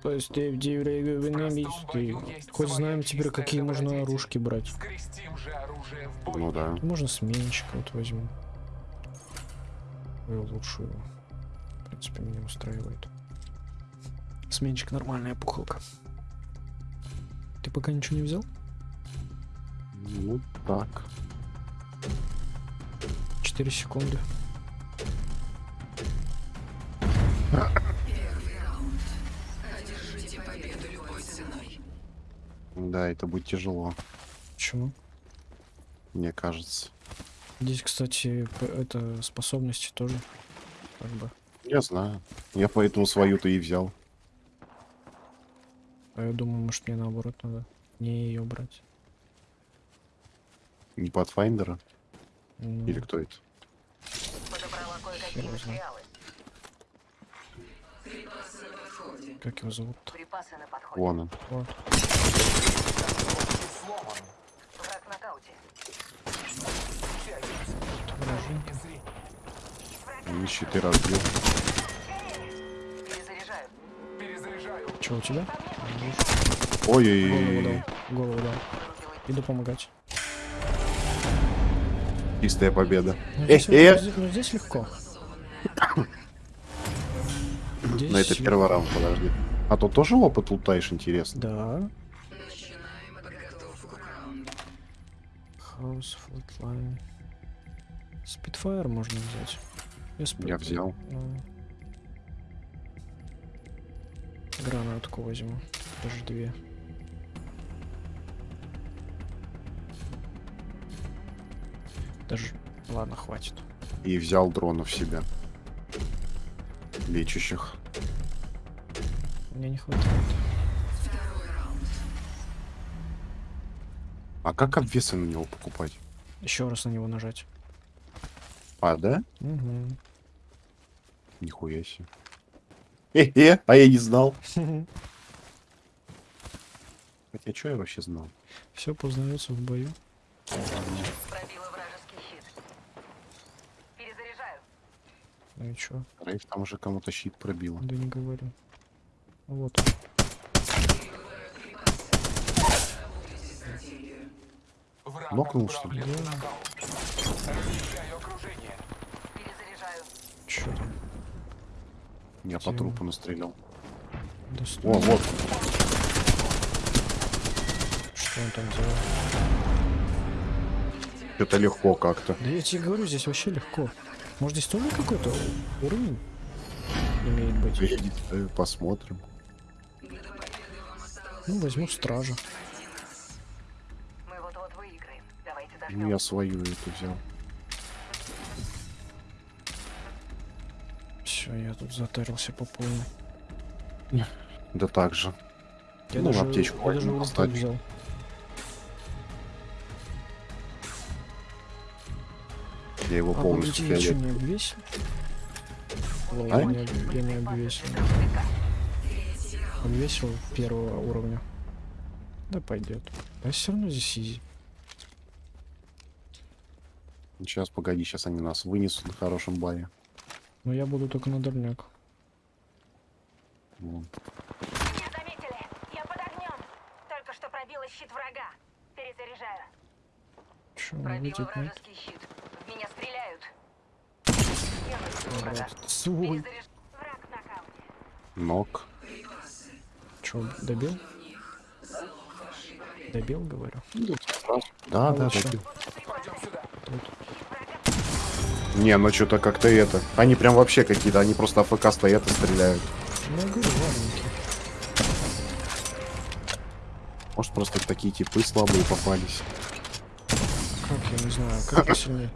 Спасти в деревне мечты. Хоть знаем теперь, какие можно оружки брать. Скрестим же оружие в бой. Ну да. Можно сменщика вот возьму. Ой, лучшую. В принципе, меня устраивает. Сменщик нормальная пухалка. Ты пока ничего не взял? Ну так. 4 секунды. Да, это будет тяжело, Почему? мне кажется. Здесь, кстати, это способности тоже. Как бы. Я знаю. Я поэтому свою-то и взял. А я думаю, может мне наоборот надо не ее брать. Не Pathfinder? Ну, Или кто это? Подобрала кое-какие материалы. Как его зовут? Припасы на подходе. Вон он. Вот. Враг в нокауте. Вражин. Щиты разбил. Перезаряжаю. Перезаряжаю. Че у тебя? Голову Ой-ой-ой. дал. Голову дал. Иду помогать. Чистая победа. Ну, Э, здесь, э! ну, здесь- ну, здесь легко. Здесь Но это первый раунд, подожди. А то тоже опыт лутаешь, интересно. Да. House Flatline. Spitfire можно взять. Я, спит- Я взял. Ну. Гранатку возьму. Даже две. Даже... Ладно, хватит. И взял дронов себе. Лечащих. Мне не хватает. А как обвесы на него покупать? Еще раз на него нажать. А, да? Угу. Нихуя себе. Э-э, а я не знал. Хотя, что я вообще знал? Все познается в бою. Пробила вражеский щит. Перезаряжаю. Ну и чё? Рейв там уже кому-то щит пробило. Да не говорю. Вот. Нокнул, что ли? Чё там? Я по трупу настрелял. Достойно. О, вот. Что он там делал? Это легко как-то. Да я тебе говорю, здесь вообще легко. Может здесь тоже какой-то уровень имеет быть? Знаю, Посмотрим. Ну, возьму стража. Ну, я свою эту взял. Все, я тут затарился по полной. Да так же. Я Ну, даже, аптечку я даже взял. Я его А полностью погоди, я не обвесил? Ой, А? я, не, об- обвесил. Обвесил первого уровня. Да пойдет. А все равно здесь изи. Сейчас, погоди, сейчас они нас вынесут на хорошем баре. Но я буду только на дальняк. Вон. Не заметили. Я под огнем. Только что пробила щит врага. Перезаряжаю. Че, он Пробила видит, нет? вражеский щит. В меня стреляют. Враг. Ног. Че, добил? Добил, говорю. Да, А да, вот чё? добил. Не, ну что-то как-то это. Они прям вообще какие-то, они просто АФК стоят и стреляют. Ну, говорю. Может, просто такие типы слабые попались. Как, я не знаю, как я сильнее?